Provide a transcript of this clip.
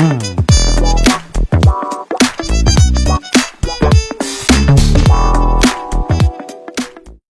Mmm.